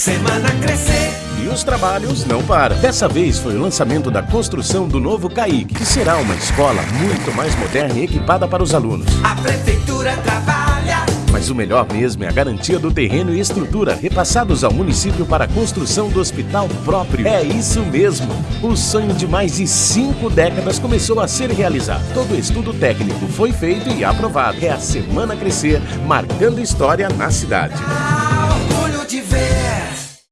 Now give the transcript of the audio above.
Semana Crescer. E os trabalhos não param. Dessa vez foi o lançamento da construção do novo CAIC, que será uma escola muito mais moderna e equipada para os alunos. A prefeitura trabalha. Mas o melhor mesmo é a garantia do terreno e estrutura repassados ao município para a construção do hospital próprio. É isso mesmo! O sonho de mais de cinco décadas começou a ser realizado. Todo o estudo técnico foi feito e aprovado. É a Semana Crescer, marcando história na cidade.